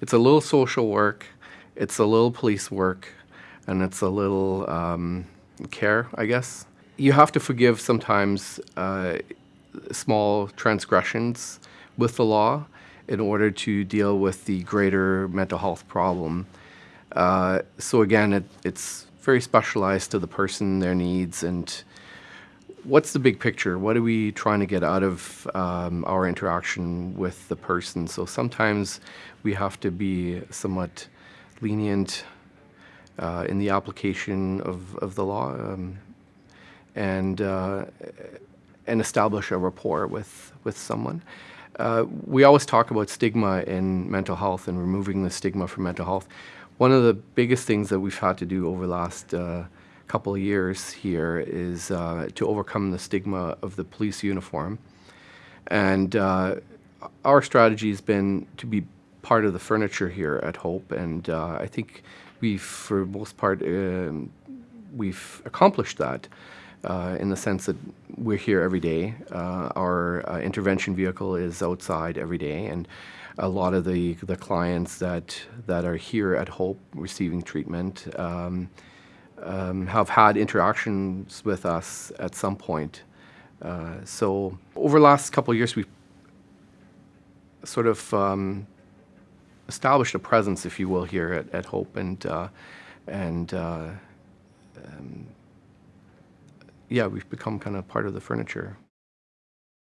It's a little social work, it's a little police work, and it's a little um, care, I guess. You have to forgive sometimes uh, small transgressions with the law in order to deal with the greater mental health problem. Uh, so again, it, it's very specialized to the person, their needs, and what's the big picture? What are we trying to get out of um, our interaction with the person? So sometimes we have to be somewhat lenient uh, in the application of, of the law um, and, uh, and establish a rapport with, with someone. Uh, we always talk about stigma in mental health and removing the stigma from mental health. One of the biggest things that we've had to do over the last uh, couple of years here is uh, to overcome the stigma of the police uniform. And uh, our strategy has been to be part of the furniture here at Hope, and uh, I think we've, for most part, um, we've accomplished that. Uh, in the sense that we're here every day. Uh, our uh, intervention vehicle is outside every day, and a lot of the, the clients that, that are here at Hope receiving treatment um, um, have had interactions with us at some point. Uh, so over the last couple of years, we've sort of um, established a presence, if you will, here at, at Hope, and uh, and uh, um, yeah, we've become kind of part of the furniture.